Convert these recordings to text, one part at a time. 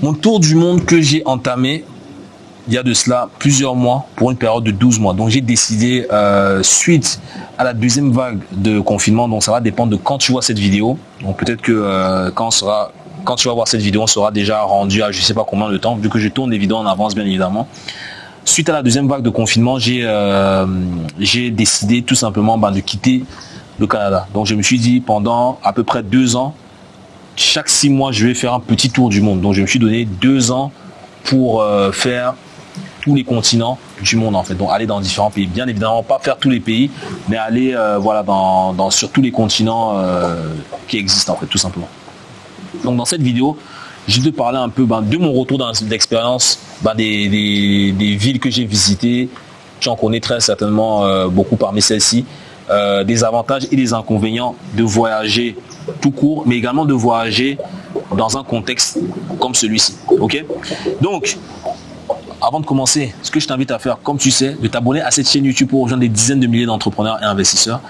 Mon tour du monde que j'ai entamé il y a de cela plusieurs mois pour une période de 12 mois. Donc j'ai décidé, euh, suite à la deuxième vague de confinement, donc ça va dépendre de quand tu vois cette vidéo. Donc peut-être que euh, quand, tu vas voir cette vidéo, on sera déjà rendu à je sais pas combien de temps, vu que je tourne les vidéos en avance bien évidemment. Suite à la deuxième vague de confinement, j'ai euh, décidé tout simplement ben, de quitter le Canada. Donc je me suis dit pendant à peu près deux ans, chaque six mois, je vais faire un petit tour du monde. Donc je me suis donné deux ans pour euh, faire tous les continents du monde en fait. Donc aller dans différents pays. Bien évidemment, pas faire tous les pays, mais aller euh, voilà, dans, sur tous les continents euh, qui existent en fait, tout simplement. Donc dans cette vidéo, je vais te parler un peu ben, de mon retour d'expérience, ben, des, des, villes que j'ai visitées. Tu en connais très certainement beaucoup parmi celles-ci. des avantages et des inconvénients de voyager tout court, mais également de voyager dans un contexte comme celui-ci. Ok? Donc, avant de commencer, ce que je t'invite à faire, comme tu sais, de t'abonner à cette chaîne YouTube pour rejoindre des dizaines de milliers d'entrepreneurs et investisseurs.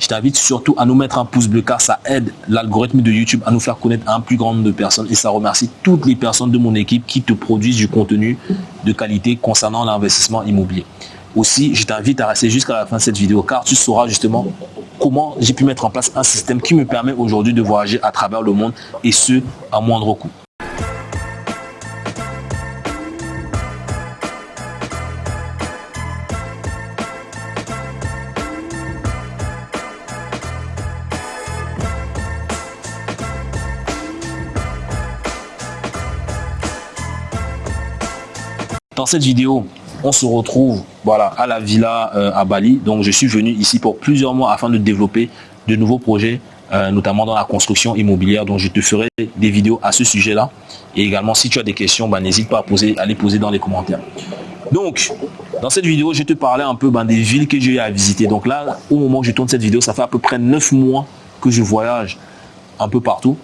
Je t'invite surtout à nous mettre un pouce bleu car ça aide l'algorithme de YouTube à nous faire connaître un plus grand nombre de personnes et ça remercie toutes les personnes de mon équipe qui te produisent du contenu de qualité concernant l'investissement immobilier. Aussi, je t'invite à rester jusqu'à la fin de cette vidéo car tu sauras justement comment j'ai pu mettre en place un système qui me permet aujourd'hui de voyager à travers le monde et ce, à moindre coût. Dans cette vidéo, on se retrouve voilà, à la villa euh, à Bali. Donc je suis venu ici pour plusieurs mois afin de développer de nouveaux projets, euh, notamment dans la construction immobilière. Donc je te ferai des vidéos à ce sujet-là. Et également, si tu as des questions, bah, n'hésite pas à, poser, à les poser dans les commentaires. Donc, dans cette vidéo, je te parlais un peu bah, des villes que j'ai à visiter. Donc là, au moment où je tourne cette vidéo, ça fait à peu près 9 mois que je voyage un peu partout.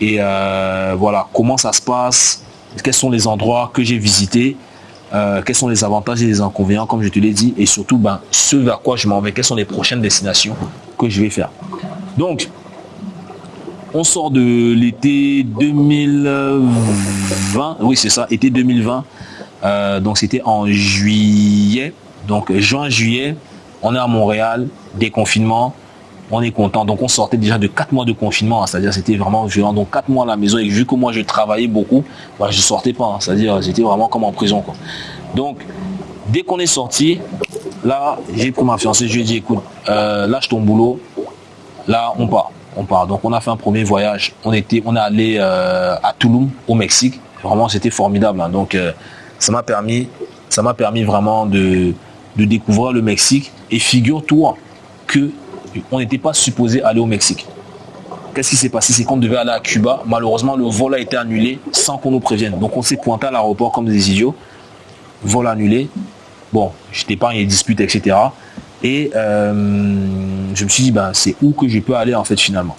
Et euh, voilà, comment ça se passe, quels sont les endroits que j'ai visités? Euh, quels sont les avantages et les inconvénients, comme je te l'ai dit, et surtout ben, ce vers quoi je m'en vais, quelles sont les prochaines destinations que je vais faire. Donc, on sort de l'été 2020, oui c'est ça, été 2020, euh, donc c'était en juillet, donc juin-juillet, on est à Montréal, déconfinement, on est content. Donc on sortait déjà de quatre mois de confinement, hein. c'est-à-dire c'était vraiment violent. Donc quatre mois à la maison et vu que moi je travaillais beaucoup, bah, je sortais pas, hein. c'est-à-dire j'étais vraiment comme en prison. Donc dès qu'on est sorti, là j'ai pris ma fiancée, je lui ai dit écoute, euh, lâche ton boulot, là on part, on part. Donc on a fait un premier voyage, on était, on est allé euh, à Tulum au Mexique, vraiment c'était formidable. Hein. Donc euh, ça m'a permis, ça m'a permis vraiment de, de découvrir le Mexique et figure-toi que on n'était pas supposé aller au Mexique. Qu'est-ce qui s'est passé? C'est qu'on devait aller à Cuba. Malheureusement, le vol a été annulé sans qu'on nous prévienne. Donc on s'est pointé à l'aéroport comme des idiots. Vol annulé. Bon, j'étais pas en dispute, etc. Et euh, je me suis dit, ben, c'est où que je peux aller en fait finalement?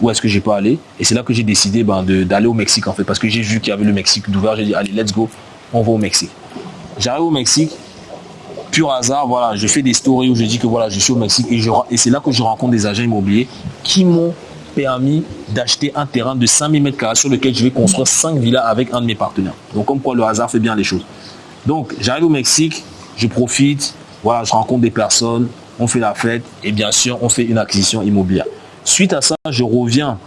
Où est-ce que je peux aller? Et c'est là que j'ai décidé ben, d'aller au Mexique en fait. Parce que j'ai vu qu'il y avait le Mexique d'ouvert. J'ai dit, allez, let's go, on va au Mexique. J'arrive au Mexique, pur hasard, voilà, je fais des stories où je dis que voilà, je suis au Mexique et, c'est là que je rencontre des agents immobiliers qui m'ont permis d'acheter un terrain de 5000 mètres carrés sur lequel je vais construire 5 villas avec un de mes partenaires. Donc comme quoi le hasard fait bien les choses. Donc j'arrive au Mexique, je profite, voilà, je rencontre des personnes, on fait la fête et bien sûr on fait une acquisition immobilière. Suite à ça, je reviens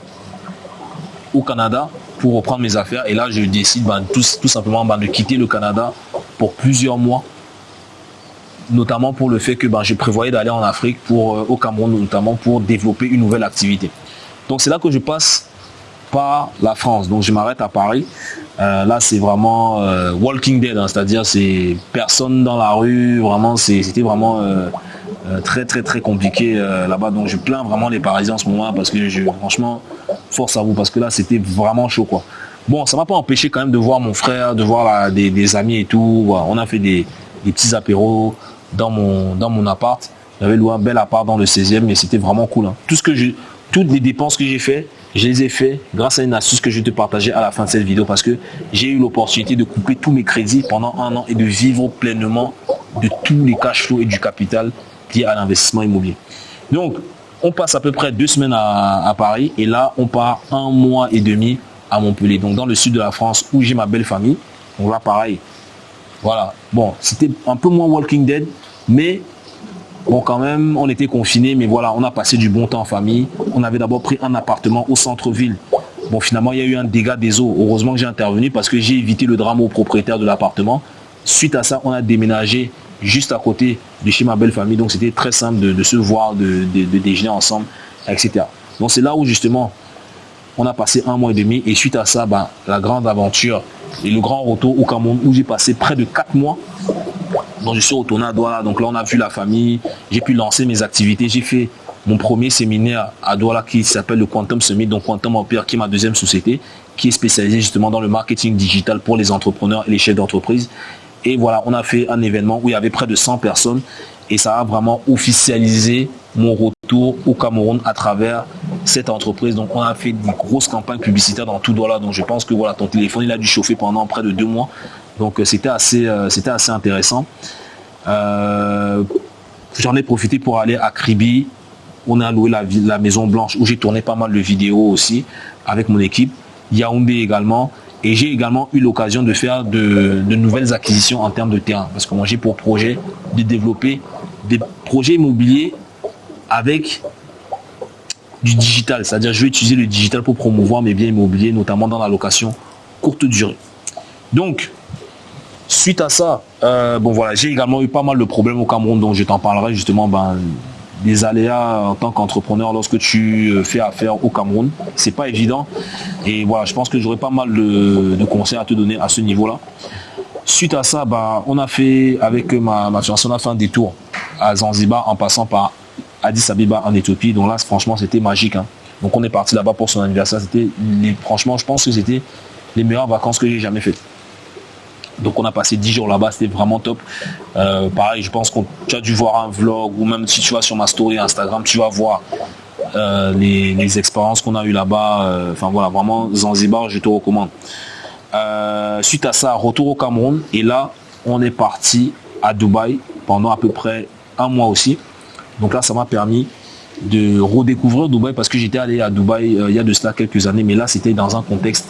au Canada pour reprendre mes affaires et là je décide ben, tout, simplement ben, de quitter le Canada pour plusieurs mois notamment pour le fait que ben, je prévoyais d'aller en Afrique, pour, euh, au Cameroun notamment, pour développer une nouvelle activité. Donc c'est là que je passe par la France. Donc je m'arrête à Paris. Euh, là c'est vraiment euh, Walking Dead, hein. c'est-à-dire c'est personne dans la rue, vraiment c'était vraiment très très très compliqué là-bas. Donc je plains vraiment les Parisiens en ce moment parce que je, franchement, force à vous parce que là c'était vraiment chaud quoi. Bon, ça m'a pas empêché quand même de voir mon frère, de voir des, amis et tout. On a fait des petits apéros, dans mon, dans mon appart. J'avais loué un bel appart dans le 16e, mais c'était vraiment cool. Hein. Tout ce que j'ai, toutes les dépenses que j'ai fait, je les ai fait grâce à une astuce que je vais te partager à la fin de cette vidéo parce que j'ai eu l'opportunité de couper tous mes crédits pendant un an et de vivre pleinement de tous les cash flows et du capital liés à l'investissement immobilier. Donc, on passe à peu près deux semaines à, à, Paris et là, on part un mois et demi à Montpellier, donc dans le sud de la France où j'ai ma belle famille. Donc là, pareil. Voilà. Bon, c'était un peu moins Walking Dead, mais bon, quand même, on était confinés, mais voilà, on a passé du bon temps en famille. On avait d'abord pris un appartement au centre-ville. Bon, finalement, il y a eu un dégât des eaux. Heureusement que j'ai intervenu parce que j'ai évité le drame au propriétaire de l'appartement. Suite à ça, on a déménagé juste à côté de chez ma belle famille. Donc, c'était très simple de, se voir, de, déjeuner ensemble, etc. Donc, c'est là où justement on a passé un mois et demi et suite à ça, ben, la grande aventure et le grand retour au Cameroun où j'ai passé près de quatre mois. Donc je suis retourné à Douala. Donc là, on a vu la famille. J'ai pu lancer mes activités. J'ai fait mon premier séminaire à Douala qui s'appelle le Quantum Summit, donc Quantum Empire, qui est ma deuxième société, qui est spécialisée justement dans le marketing digital pour les entrepreneurs et les chefs d'entreprise. Et voilà, on a fait un événement où il y avait près de 100 personnes et ça a vraiment officialisé mon retour au Cameroun à travers cette entreprise. Donc on a fait des grosses campagnes publicitaires dans tout Douala. Donc je pense que voilà, ton téléphone il a dû chauffer pendant près de deux mois. Donc euh, c'était assez, euh, assez intéressant. Euh, j'en ai profité pour aller à Kribi. On a loué la, la Maison Blanche où j'ai tourné pas mal de vidéos aussi avec mon équipe. Yaoundé également. Et j'ai également eu l'occasion de faire de, de, nouvelles acquisitions en termes de terrain. Parce que moi j'ai pour projet de développer des projets immobiliers avec du digital. C'est-à-dire je vais utiliser le digital pour promouvoir mes biens immobiliers, notamment dans la location courte durée. Donc, suite à ça, euh, bon voilà, j'ai également eu pas mal de problèmes au Cameroun, donc je t'en parlerai justement ben, des aléas en tant qu'entrepreneur lorsque tu euh, fais affaire au Cameroun. C'est pas évident. Et voilà, je pense que j'aurai pas mal de, conseils à te donner à ce niveau-là. Suite à ça, ben, on a fait, avec ma, ma fiancée, on a fait un détour à Zanzibar en passant par Addis Abeba en Éthiopie. Donc là, franchement, c'était magique. Hein. Donc on est parti là-bas pour son anniversaire. C'était, franchement, je pense que c'était les meilleures vacances que j'ai jamais faites. Donc on a passé 10 jours là-bas, c'était vraiment top. Euh, pareil, je pense que tu as dû voir un vlog ou même si tu vas sur ma story Instagram, tu vas voir euh, les, expériences qu'on a eues là-bas. Euh, enfin voilà, vraiment Zanzibar, je te recommande. suite à ça, retour au Cameroun. Et là, on est parti à Dubaï pendant à peu près un mois aussi. Donc là, ça m'a permis de redécouvrir Dubaï parce que j'étais allé à Dubaï il y a de cela quelques années, mais là, c'était dans un contexte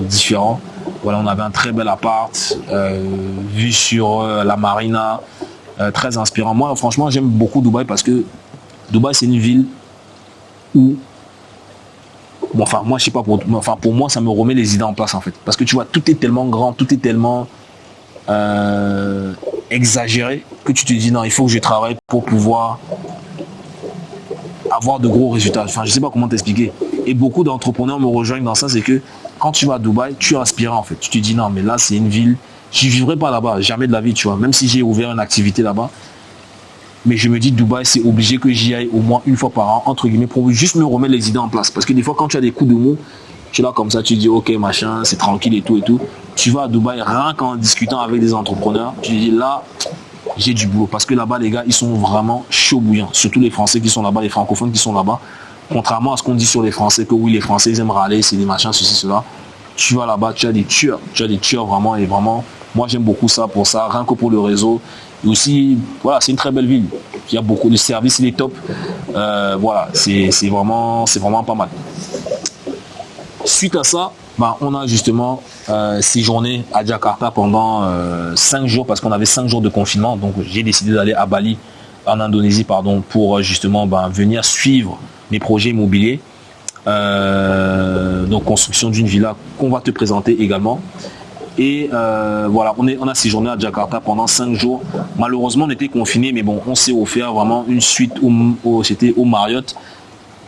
différent. Voilà, on avait un très bel appart, euh, vu sur euh, la marina, euh, très inspirant. Moi, franchement, j'aime beaucoup Dubaï parce que Dubaï, c'est une ville où enfin moi je sais pas pour enfin pour moi ça me remet les idées en place en fait parce que tu vois tout est tellement grand tout est tellement exagéré que tu te dis non il faut que je travaille pour pouvoir avoir de gros résultats enfin je sais pas comment t'expliquer et beaucoup d'entrepreneurs me rejoignent dans ça c'est que quand tu vas à Dubaï, tu es en fait. Tu te dis non, mais là, c'est une ville. Je vivrai pas là-bas, jamais de la vie, tu vois. Même si j'ai ouvert une activité là-bas. Mais je me dis, Dubaï, c'est obligé que j'y aille au moins une fois par an, entre guillemets, pour juste me remettre les idées en place. Parce que des fois, quand tu as des coups de mots, tu es là comme ça, tu dis, ok, machin, c'est tranquille et tout et tout. Tu vas à Dubaï, rien qu'en discutant avec des entrepreneurs, tu dis, là, j'ai du boulot. Parce que là-bas, les gars, ils sont vraiment chauds bouillants. Surtout les Français qui sont là-bas, les francophones qui sont là-bas. Contrairement à ce qu'on dit sur les Français, que oui, les Français, ils aiment râler, c'est des machins, ceci, cela. Tu vas là-bas, tu as des tueurs. Tu as des tueurs vraiment, et vraiment, moi j'aime beaucoup ça pour ça, rien que pour le réseau. Et aussi, voilà, c'est une très belle ville. Il y a beaucoup de services, il est top. Euh, voilà, c'est vraiment, vraiment pas mal. Suite à ça, bah, on a justement euh, séjourné à Jakarta pendant euh, cinq jours parce qu'on avait cinq jours de confinement. Donc j'ai décidé d'aller à Bali, en Indonésie, pardon, pour justement bah, venir suivre mes projets immobiliers. Euh, donc construction d'une villa qu'on va te présenter également. Et euh, voilà, on, est, on a séjourné à Jakarta pendant cinq jours. Malheureusement, on était confinés, mais bon, on s'est offert vraiment une suite au, c'était au Marriott.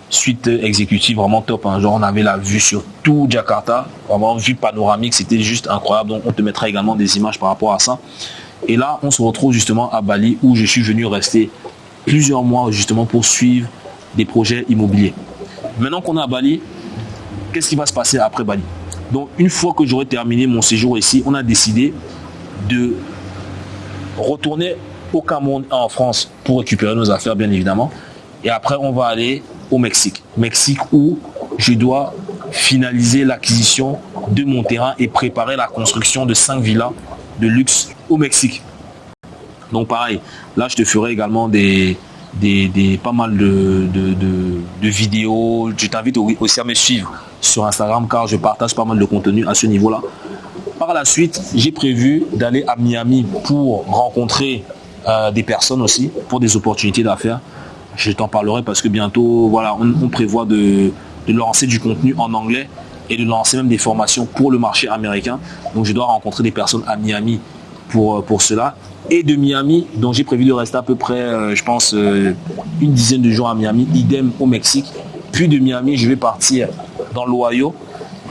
Suite exécutive vraiment top. Hein. Genre, on avait la vue sur tout Jakarta, vraiment vue panoramique, c'était juste incroyable. Donc, on te mettra également des images par rapport à ça. Et là, on se retrouve justement à Bali où je suis venu rester plusieurs mois justement pour suivre des projets immobiliers. Maintenant qu'on est à Bali, qu'est-ce qui va se passer après Bali? Donc une fois que j'aurai terminé mon séjour ici, on a décidé de retourner au Cameroun en France pour récupérer nos affaires bien évidemment. Et après on va aller au Mexique. Mexique où je dois finaliser l'acquisition de mon terrain et préparer la construction de cinq villas de luxe au Mexique. Donc pareil, là je te ferai également des, des, pas mal de, de, vidéos. Je t'invite aussi à me suivre sur Instagram car je partage pas mal de contenu à ce niveau-là. Par la suite, j'ai prévu d'aller à Miami pour rencontrer euh, des personnes aussi, pour des opportunités d'affaires. Je t'en parlerai parce que bientôt, voilà, on, prévoit de, lancer du contenu en anglais et de lancer même des formations pour le marché américain. Donc je dois rencontrer des personnes à Miami pour, euh, pour cela. Et de Miami, dont j'ai prévu de rester à peu près, euh, je pense, une dizaine de jours à Miami, idem au Mexique. Puis de Miami, je vais partir dans l'Ohio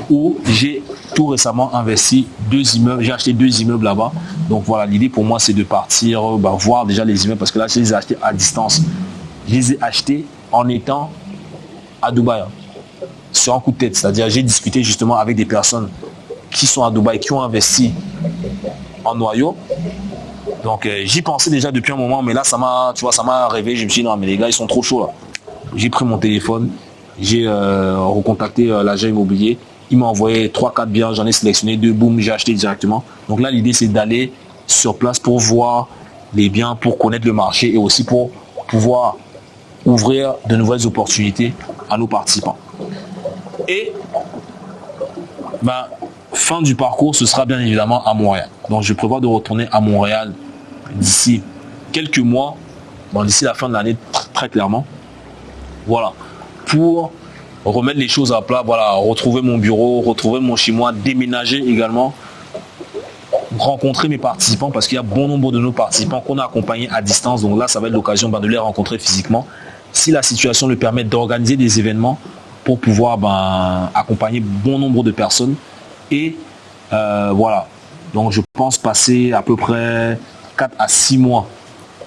où j'ai tout récemment investi deux immeubles. J'ai acheté deux immeubles là-bas. Donc voilà, l'idée pour moi, c'est de partir euh, bah, voir déjà les immeubles parce que là, je les ai achetés à distance. Je les ai achetés en étant à Dubaï. Hein. Sur un coup de tête. C'est-à-dire, j'ai discuté justement avec des personnes qui sont à Dubaï, qui ont investi en noyau. Donc euh, j'y pensais déjà depuis un moment, mais là ça m'a, tu vois, ça m'a rêvé. Je me suis dit non mais les gars ils sont trop chauds. J'ai pris mon téléphone, j'ai euh, recontacté l'agent immobilier il m'a envoyé 3-4 biens, j'en ai sélectionné deux, boum, j'ai acheté directement. Donc là, l'idée, c'est d'aller sur place pour voir les biens, pour connaître le marché et aussi pour pouvoir ouvrir de nouvelles opportunités à nos participants. Et ben, fin du parcours, ce sera bien évidemment à Montréal. Donc je prévois de retourner à Montréal d'ici quelques mois, d'ici la fin de l'année très clairement. Voilà. Pour remettre les choses à plat, voilà, retrouver mon bureau, retrouver mon moi, déménager également, rencontrer mes participants parce qu'il y a bon nombre de nos participants qu'on a accompagnés à distance. Donc là, ça va être l'occasion ben, de les rencontrer physiquement. Si la situation le permet d'organiser des événements pour pouvoir ben, accompagner bon nombre de personnes. Et euh, voilà. Donc je pense passer à peu près 4 à 6 mois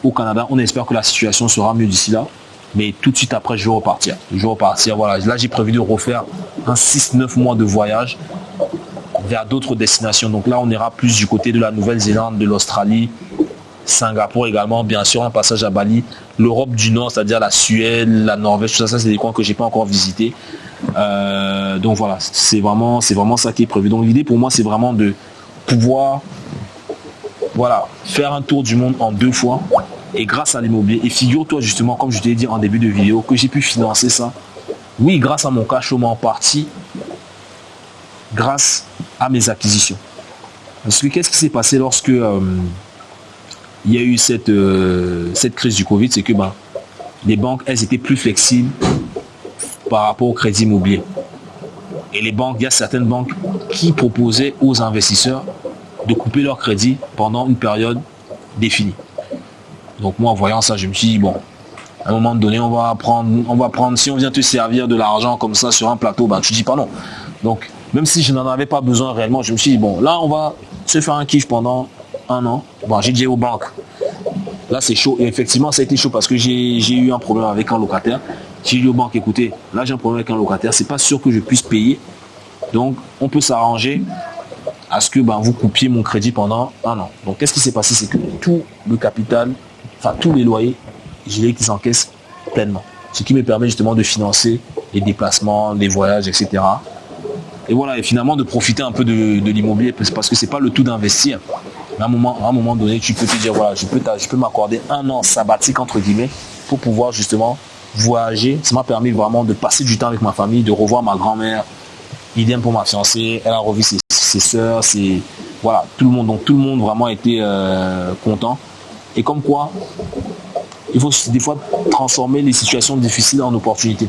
au Canada. On espère que la situation sera mieux d'ici là. Mais tout de suite après, je vais repartir. Je repartir. Voilà. Là, j'ai prévu de refaire un 6-9 mois de voyage vers d'autres destinations. Donc là, on ira plus du côté de la Nouvelle-Zélande, de l'Australie, Singapour également, bien sûr, un passage à Bali, l'Europe du Nord, c'est-à-dire la Suède, la Norvège, tout ça, ça c'est des coins que j'ai pas encore visités. Euh, donc voilà, c'est vraiment, c'est vraiment ça qui est prévu. Donc l'idée pour moi, c'est vraiment de pouvoir, voilà, faire un tour du monde en deux fois et grâce à l'immobilier. Et figure-toi justement, comme je t'ai dit en début de vidéo, que j'ai pu financer ça. Oui, grâce à mon cash en partie, grâce à mes acquisitions. Parce que qu'est-ce qui s'est passé lorsque euh, il y a eu cette, euh, cette crise du Covid, c'est que ben, les banques, elles étaient plus flexibles par rapport au crédit immobilier. Et les banques, il y a certaines banques qui proposaient aux investisseurs de couper leur crédit pendant une période définie. Donc moi, voyant ça, je me suis dit, bon, à un moment donné, on va prendre, on va prendre, si on vient te servir de l'argent comme ça sur un plateau, ben, tu dis pas non. Donc, même si je n'en avais pas besoin réellement, je me suis dit, bon, là, on va se faire un kiff pendant un an. Bon, j'ai dit aux banques, là, c'est chaud. Et effectivement, ça a été chaud parce que j'ai eu un problème avec un locataire. J'ai dit aux banques, écoutez, là, j'ai un problème avec un locataire, c'est pas sûr que je puisse payer. Donc, on peut s'arranger à ce que ben, vous coupiez mon crédit pendant un an. Donc, qu'est-ce qui s'est passé? C'est que tout le capital tous les loyers, j'ai qu'ils encaissent pleinement. Ce qui me permet justement de financer les déplacements, les voyages, etc. Et voilà, et finalement de profiter un peu de, l'immobilier parce que c'est pas le tout d'investir. À un moment, à un moment donné, tu peux te dire voilà, je peux, je peux m'accorder un an sabbatique entre guillemets pour pouvoir justement voyager. Ça m'a permis vraiment de passer du temps avec ma famille, de revoir ma grand-mère. Idem pour ma fiancée, elle a revu ses, ses soeurs, c'est voilà, tout le monde. Donc tout le monde vraiment était euh, content. Et comme quoi, il faut des fois transformer les situations difficiles en opportunités.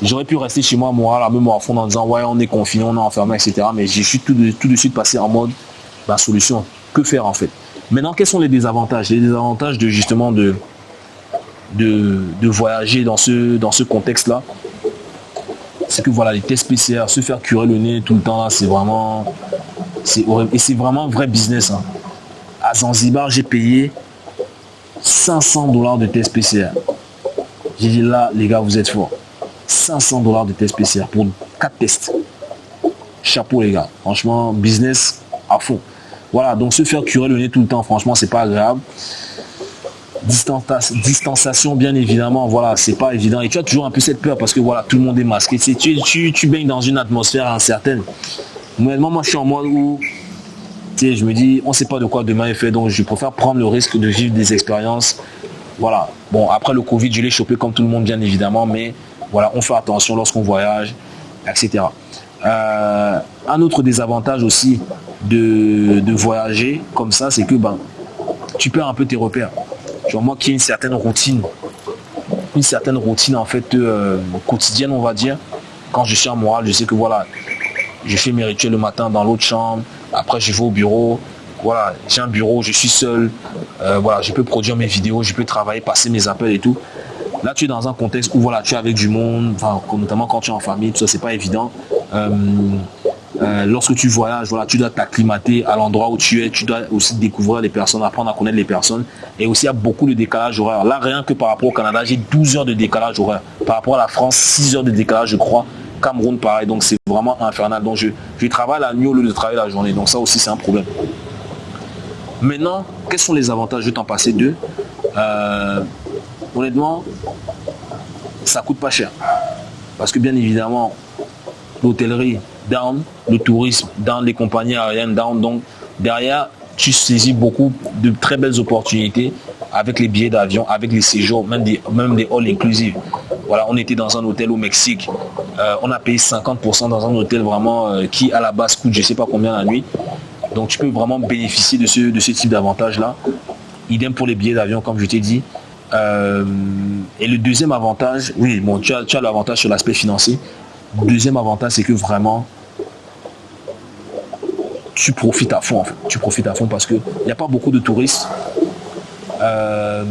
J'aurais pu rester chez moi, même à fond en disant ouais on est confiné, on est enfermé, etc. Mais je suis tout de, suite passé en mode bah, solution. Que faire en fait? Maintenant, quels sont les désavantages? Les désavantages de justement de, de, voyager dans ce, dans ce contexte-là, c'est que voilà, les tests PCR, se faire curer le nez tout le temps c'est vraiment. C'est horrible. Et c'est vraiment un vrai business. Hein. À Zanzibar, j'ai payé 500 dollars de test PCR. J'ai dit là, les gars, vous êtes forts. 500 dollars de test PCR pour 4 tests. Chapeau, les gars. Franchement, business à fond. Voilà, donc se faire curer le nez tout le temps, franchement, c'est pas agréable. Distanciation, bien évidemment, voilà, c'est pas évident. Et tu as toujours un peu cette peur parce que voilà, tout le monde est masqué. Tu, tu, tu baignes dans une atmosphère incertaine. Moi, moi, je suis en mode où je me dis, on ne sait pas de quoi demain est fait, donc je préfère prendre le risque de vivre des expériences. Voilà. Bon, après le Covid, je l'ai chopé comme tout le monde, bien évidemment, mais voilà, on fait attention lorsqu'on voyage, etc. Euh, un autre désavantage aussi de, voyager comme ça, c'est que ben, tu perds un peu tes repères. Genre moi qui ai une certaine routine, une certaine routine en fait euh, quotidienne on va dire. Quand je suis en morale, je sais que voilà, je fais mes rituels le matin dans l'autre chambre, après je vais au bureau, voilà, j'ai un bureau, je suis seul, euh, voilà, je peux produire mes vidéos, je peux travailler, passer mes appels et tout. Là, tu es dans un contexte où voilà, tu es avec du monde, notamment quand tu es en famille, tout ça, c'est pas évident. Euh, euh, lorsque tu voyages, voilà, tu dois t'acclimater à l'endroit où tu es, tu dois aussi découvrir les personnes, apprendre à connaître les personnes. Et aussi, il y a beaucoup de décalage horaire. Là, rien que par rapport au Canada, j'ai 12 heures de décalage horaire. Par rapport à la France, 6 heures de décalage, je crois. Cameroun, pareil. Donc, c'est vraiment infernal. Donc, je, je travaille la nuit au lieu de travailler la journée. Donc, ça aussi, c'est un problème. Maintenant, quels sont les avantages vais t'en passer deux. Honnêtement, ça coûte pas cher. Parce que bien évidemment, l'hôtellerie down, le tourisme dans les compagnies aériennes down. Donc derrière, tu saisis beaucoup de très belles opportunités avec les billets d'avion, avec les séjours, même des, même des halls inclusives. Voilà, on était dans un hôtel au Mexique. Euh, on a payé 50% dans un hôtel vraiment euh, qui à la base coûte je sais pas combien la nuit. Donc tu peux vraiment bénéficier de ce, de ce type d'avantage-là. Idem pour les billets d'avion, comme je t'ai dit. Euh, et le deuxième avantage, oui, bon, tu as, tu as l'avantage sur l'aspect financier. Deuxième avantage, c'est que vraiment, tu profites à fond. En fait. Tu profites à fond parce qu'il n'y a pas beaucoup de touristes. Euh,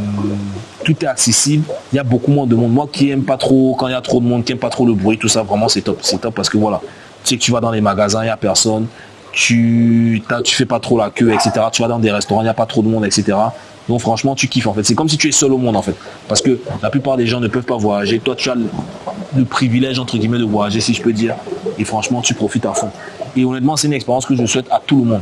tout est accessible. Il y a beaucoup moins de monde. Moi qui aime pas trop, quand il y a trop de monde, qui aime pas trop le bruit, tout ça, vraiment c'est top. C'est top parce que voilà, tu sais que tu vas dans les magasins, il n'y a personne. Tu tu fais pas trop la queue, etc. Tu vas dans des restaurants, il n'y a pas trop de monde, etc. Donc franchement, tu kiffes en fait. C'est comme si tu es seul au monde en fait. Parce que la plupart des gens ne peuvent pas voyager. Toi, tu as le, privilège entre guillemets de voyager, si je peux dire. Et franchement, tu profites à fond. Et honnêtement, c'est une expérience que je souhaite à tout le monde.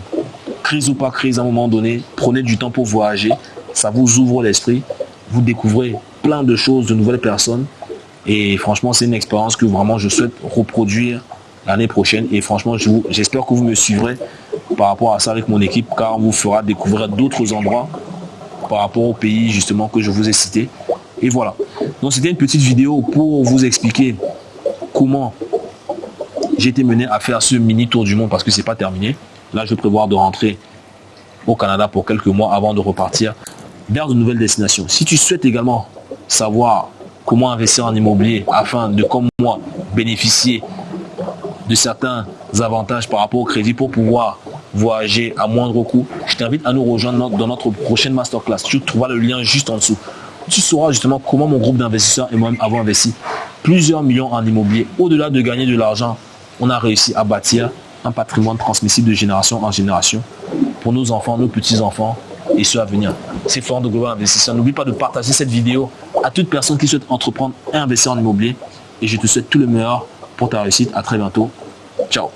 Crise ou pas crise, à un moment donné, prenez du temps pour voyager. Ça vous ouvre l'esprit. Vous découvrez plein de choses, de nouvelles personnes. Et franchement, c'est une expérience que vraiment je souhaite reproduire l'année prochaine. Et franchement, j'espère que vous me suivrez par rapport à ça avec mon équipe, car on vous fera découvrir d'autres endroits par rapport au pays justement que je vous ai cité. Et voilà. Donc c'était une petite vidéo pour vous expliquer comment j'ai été mené à faire ce mini tour du monde parce que c'est pas terminé. Là, je prévois de rentrer au Canada pour quelques mois avant de repartir vers de nouvelles destinations. Si tu souhaites également savoir comment investir en immobilier afin de, comme moi, bénéficier de certains avantages par rapport au crédit pour pouvoir voyager à moindre coût, je t'invite à nous rejoindre dans notre prochaine masterclass. Tu trouveras le lien juste en dessous. Tu sauras justement comment mon groupe d'investisseurs et moi-même avons investi plusieurs millions en immobilier. Au-delà de gagner de l'argent, on a réussi à bâtir un patrimoine transmissible de génération en génération pour nos enfants, nos petits-enfants et ceux à venir. C'est fort de Global Investisseur. N'oublie pas de partager cette vidéo à toute personne qui souhaite entreprendre et investir en immobilier. Et je te souhaite tout le meilleur pour ta réussite. À très bientôt. Ciao